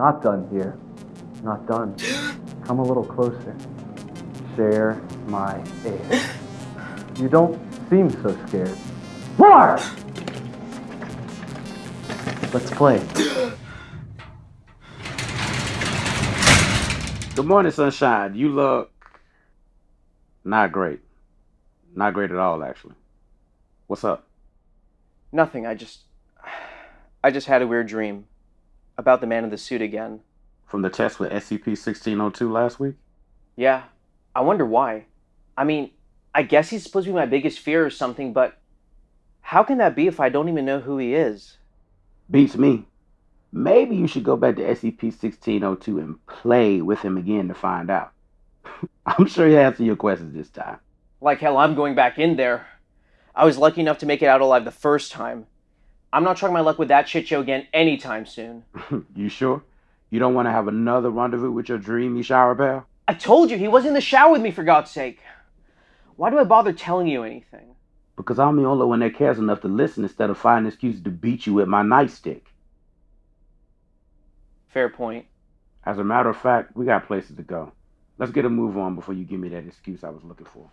Not done here. Not done. Come a little closer. Share my air. You don't seem so scared. More! Let's play. Good morning, sunshine. You look not great. Not great at all, actually. What's up? Nothing. I just. I just had a weird dream. About the man in the suit again. From the test with SCP 1602 last week? Yeah. I wonder why. I mean, I guess he's supposed to be my biggest fear or something, but. How can that be if I don't even know who he is? Beats me. Maybe you should go back to SCP 1602 and play with him again to find out. I'm sure he'll answer your questions this time. Like hell, I'm going back in there. I was lucky enough to make it out alive the first time. I'm not trying my luck with that shit show again anytime soon. you sure? You don't want to have another rendezvous with your dreamy shower bear? I told you he was in the shower with me for God's sake. Why do I bother telling you anything? Because I'm the only one that cares enough to listen instead of finding excuses to beat you with my nightstick. Fair point. As a matter of fact, we got places to go. Let's get a move on before you give me that excuse I was looking for.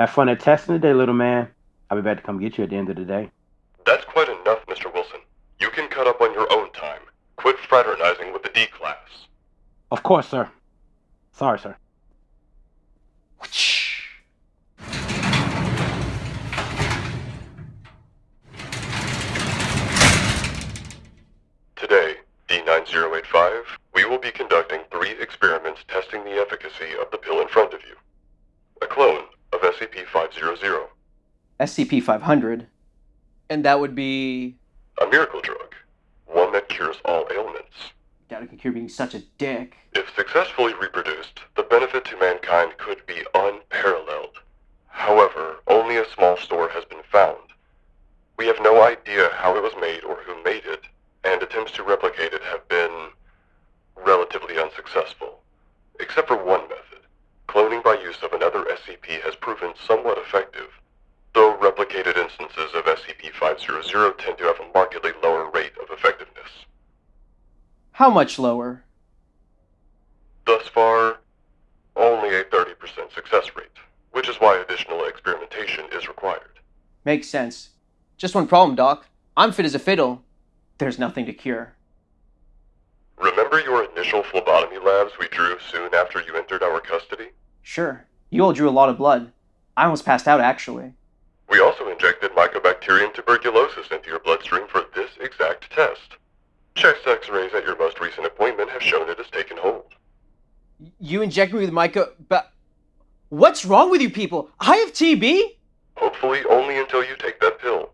Have fun at testing today, little man. I'll be back to come get you at the end of the day. That's quite enough, Mr. Wilson. You can cut up on your own time. Quit fraternizing with the D class. Of course, sir. Sorry, sir. Today, D9085, we will be conducting three experiments testing the efficacy of the pill in front of you. A clone of SCP-500, SCP-500. And that would be... a miracle drug, one that cures all ailments. Doubt I can cure being such a dick. If successfully reproduced, the benefit to mankind could be unparalleled. However, only a small store has been found. We have no idea how it was made or who made it, and attempts to replicate it have been relatively unsuccessful. Except for one method. Cloning by use of another SCP has proven somewhat effective, though replicated instances of SCP-500 tend to have a markedly lower rate of effectiveness. How much lower? Thus far, only a 30% success rate, which is why additional experimentation is required. Makes sense. Just one problem, Doc. I'm fit as a fiddle. There's nothing to cure. Remember your initial phlebotomy labs we drew soon after you entered our custody? Sure. You all drew a lot of blood. I almost passed out, actually. We also injected Mycobacterium tuberculosis into your bloodstream for this exact test. Chest x-rays at your most recent appointment have shown it has taken hold. You inject me with myco... But... What's wrong with you people? I have TB? Hopefully only until you take that pill.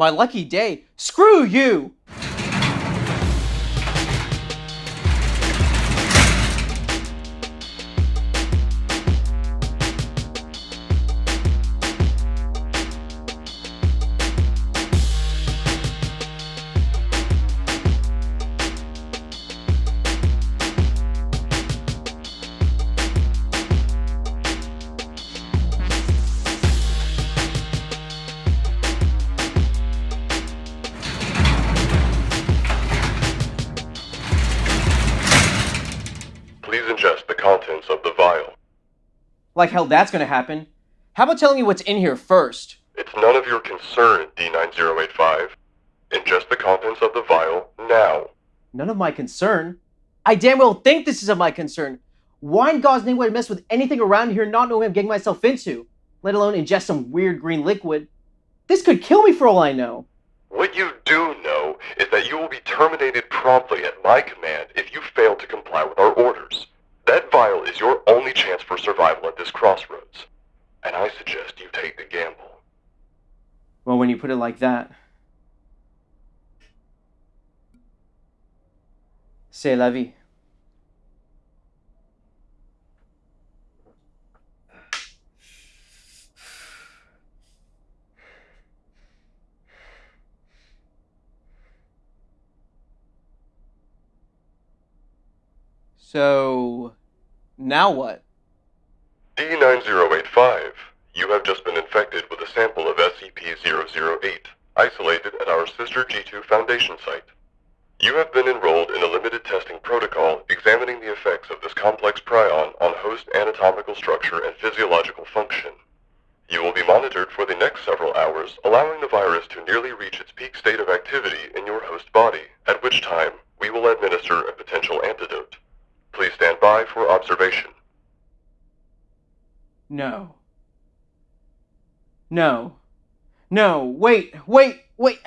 My lucky day? Screw you! Like hell that's gonna happen. How about telling me what's in here first? It's none of your concern, D9085. Ingest the contents of the vial now. None of my concern. I damn well think this is of my concern. Why in God's name would I mess with anything around here not knowing I'm getting myself into? Let alone ingest some weird green liquid. This could kill me for all I know. What you do know is that you will be terminated promptly at my command if you fail to comply with our orders. That vial is your only chance for survival at this crossroads. And I suggest you take the gamble. Well, when you put it like that. C'est la vie. So, now what? D9085, you have just been infected with a sample of SCP-008, isolated at our sister G2 Foundation site. You have been enrolled in a limited testing protocol examining the effects of this complex prion on host anatomical structure and physiological function. You will be monitored for the next several hours, allowing the virus to nearly reach its peak state of activity in your host body, at which time we will administer a potential antidote. Please stand by for observation. No. No. No. Wait, wait, wait.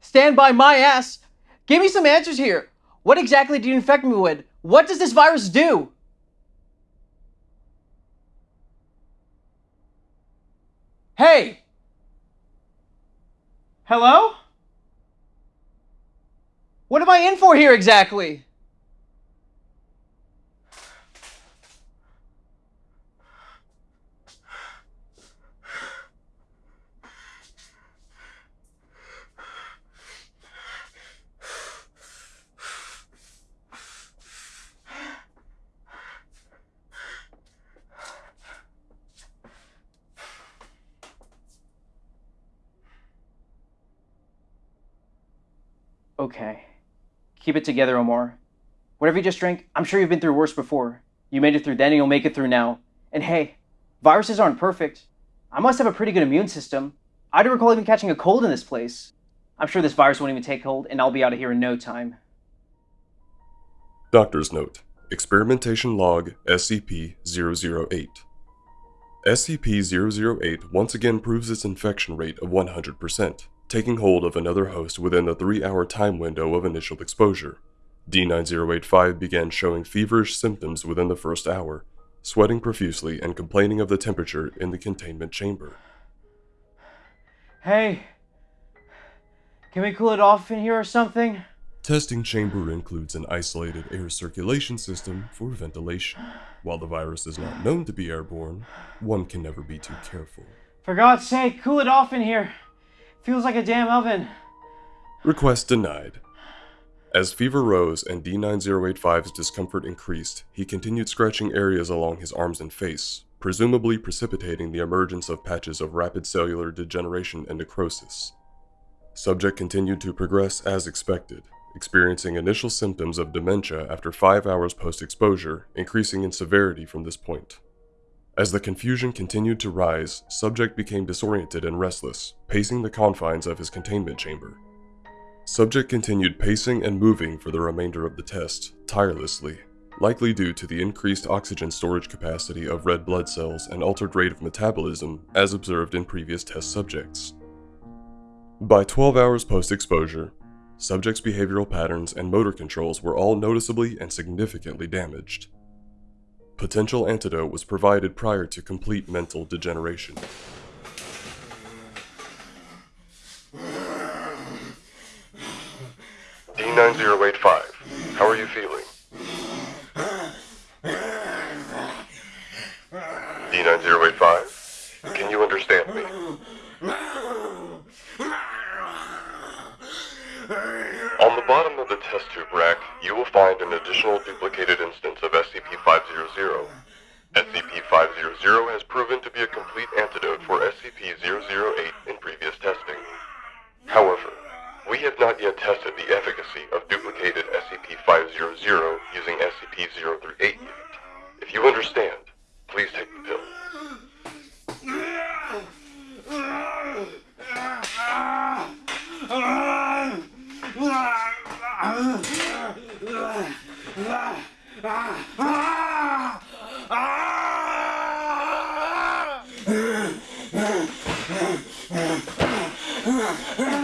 Stand by my ass. Give me some answers here. What exactly do you infect me with? What does this virus do? Hey! Hello? What am I in for here exactly? Okay. Keep it together, Omar. Whatever you just drank, I'm sure you've been through worse before. You made it through then and you'll make it through now. And hey, viruses aren't perfect. I must have a pretty good immune system. I don't recall even catching a cold in this place. I'm sure this virus won't even take hold and I'll be out of here in no time. Doctor's Note Experimentation Log SCP 008 SCP 008 once again proves its infection rate of 100%, taking hold of another host within the 3 hour time window of initial exposure. D9085 began showing feverish symptoms within the first hour, sweating profusely and complaining of the temperature in the containment chamber. Hey, can we cool it off in here or something? Testing chamber includes an isolated air circulation system for ventilation. While the virus is not known to be airborne, one can never be too careful. For God's sake, cool it off in here. Feels like a damn oven. Request denied. As fever rose and D9085's discomfort increased, he continued scratching areas along his arms and face, presumably precipitating the emergence of patches of rapid cellular degeneration and necrosis. Subject continued to progress as expected, experiencing initial symptoms of dementia after 5 hours post-exposure, increasing in severity from this point. As the confusion continued to rise, Subject became disoriented and restless, pacing the confines of his containment chamber. Subject continued pacing and moving for the remainder of the test, tirelessly, likely due to the increased oxygen storage capacity of red blood cells and altered rate of metabolism as observed in previous test subjects. By 12 hours post-exposure, subject's behavioral patterns and motor controls were all noticeably and significantly damaged. Potential antidote was provided prior to complete mental degeneration. D9085, how are you feeling? D9085, can you understand me? On the bottom of the test tube rack, you will find an additional duplicated instance of SCP-500. SCP-500 has proven to be a complete antidote for SCP-008 Yeah.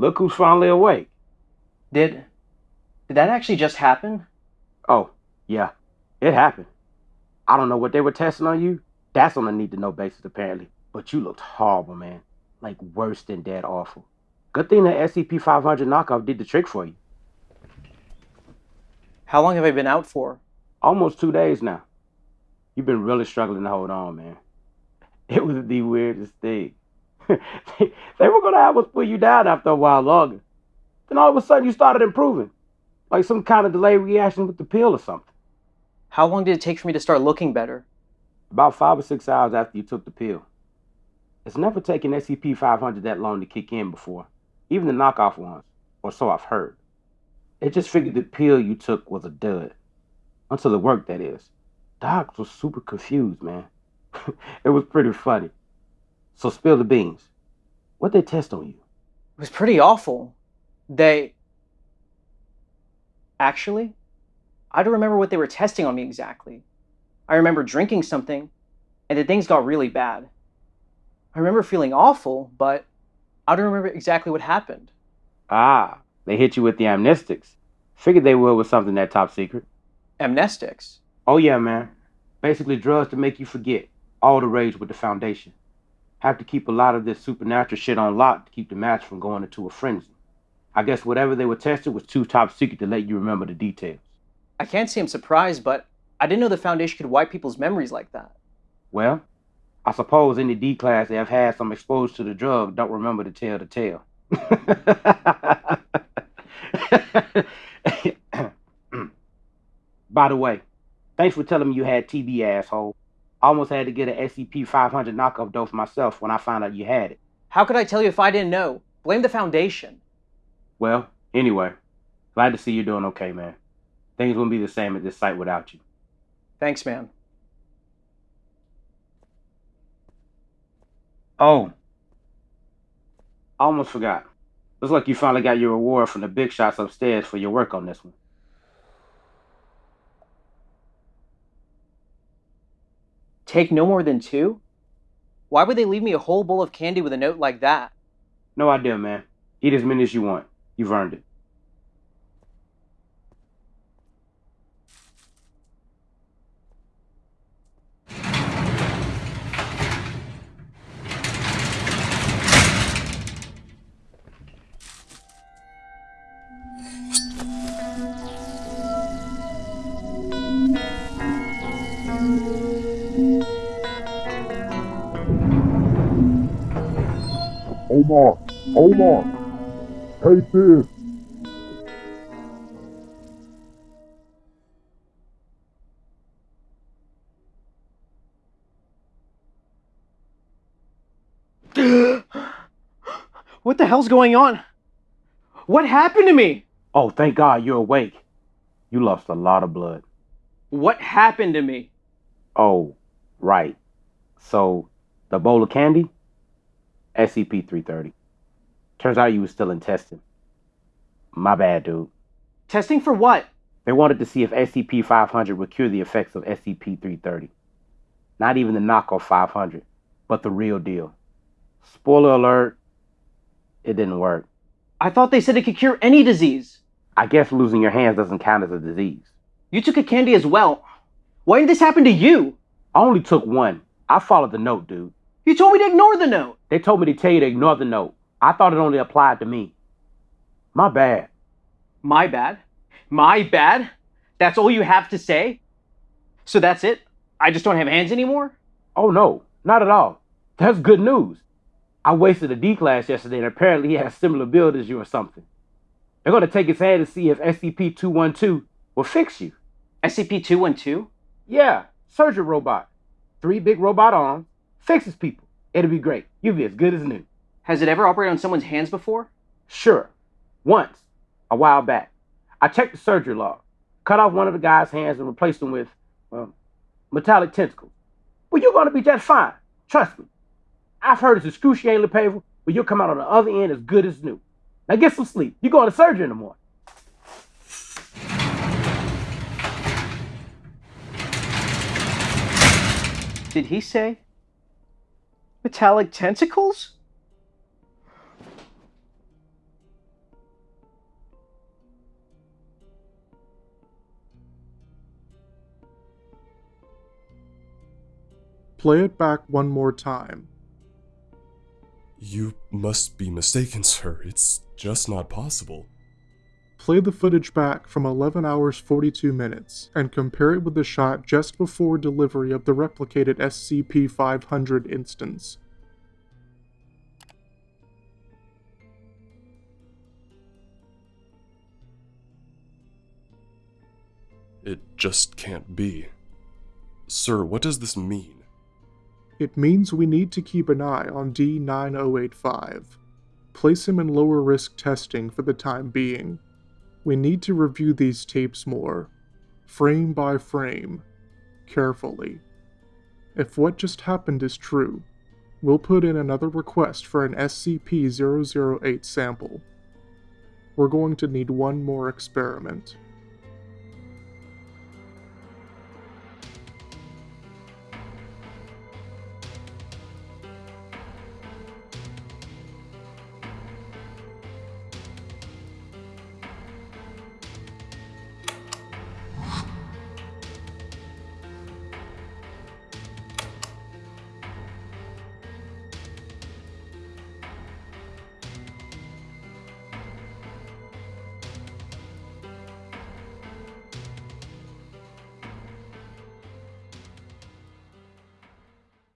Look who's finally awake. Did. Did that actually just happen? Oh, yeah, it happened. I don't know what they were testing on you. That's on a need to know basis, apparently. But you looked horrible, man. Like worse than dead awful. Good thing the SCP 500 knockoff did the trick for you. How long have I been out for? Almost two days now. You've been really struggling to hold on, man. It was the weirdest thing. they, they were going to have us pull you down after a while longer. Then all of a sudden you started improving. Like some kind of delayed reaction with the pill or something. How long did it take for me to start looking better? About five or six hours after you took the pill. It's never taken SCP 500 that long to kick in before, even the knockoff ones, or so I've heard. They just figured the pill you took was a dud. Until it worked, that is. Docs was super confused, man. it was pretty funny. So spill the beans. What they test on you? It was pretty awful. They. Actually, I don't remember what they were testing on me exactly. I remember drinking something, and then things got really bad. I remember feeling awful, but I don't remember exactly what happened. Ah, they hit you with the amnestics. Figured they would with something that top secret. Amnestics. Oh yeah, man. Basically drugs to make you forget. All the rage with the foundation. Have to keep a lot of this supernatural shit on lock to keep the match from going into a frenzy. I guess whatever they were testing was too top secret to let you remember the details. I can't say I'm surprised, but I didn't know the Foundation could wipe people's memories like that. Well, I suppose any D class that have had some exposure to the drug don't remember to tell the tale. By the way, thanks for telling me you had TB, asshole. Almost had to get an SCP 500 knockoff dose myself when I found out you had it. How could I tell you if I didn't know? Blame the Foundation. Well, anyway, glad to see you're doing okay, man. Things wouldn't be the same at this site without you. Thanks, man. Oh, I almost forgot. Looks like you finally got your reward from the big shots upstairs for your work on this one. Take no more than two? Why would they leave me a whole bowl of candy with a note like that? No idea, man. Eat as many as you want. You've earned it. Omar, Omar, take this. What the hell's going on? What happened to me? Oh, thank God you're awake. You lost a lot of blood. What happened to me? Oh, right. So, the bowl of candy? SCP 330. Turns out you were still in testing. My bad, dude. Testing for what? They wanted to see if SCP 500 would cure the effects of SCP 330. Not even the knockoff 500, but the real deal. Spoiler alert, it didn't work. I thought they said it could cure any disease. I guess losing your hands doesn't count as a disease. You took a candy as well. Why did this happen to you? I only took one. I followed the note, dude. You told me to ignore the note. They told me to tell you to ignore the note. I thought it only applied to me. My bad. My bad. My bad. That's all you have to say? So that's it? I just don't have hands anymore? Oh no, not at all. That's good news. I wasted a D class yesterday and apparently he has similar build as you or something. They're gonna take his hand to see if SCP-212 will fix you. SCP-212? Yeah, surgery robot. Three big robot arms, fixes people. It'll be great. You'll be as good as new. Has it ever operated on someone's hands before? Sure. Once, a while back, I checked the surgery log, cut off one of the guy's hands and replaced him with, well, metallic tentacles. Well, you're gonna be just fine. Trust me. I've heard it's excruciatingly painful, but you'll come out on the other end as good as new. Now get some sleep. You're going to surgery in the morning. Did he say metallic tentacles? Play it back one more time. You must be mistaken, sir. It's just not possible. Play the footage back from 11 hours 42 minutes and compare it with the shot just before delivery of the replicated SCP 500 instance. It just can't be. Sir, what does this mean? It means we need to keep an eye on D9085. Place him in lower risk testing for the time being. We need to review these tapes more, frame by frame, carefully. If what just happened is true, we'll put in another request for an SCP 008 sample. We're going to need one more experiment.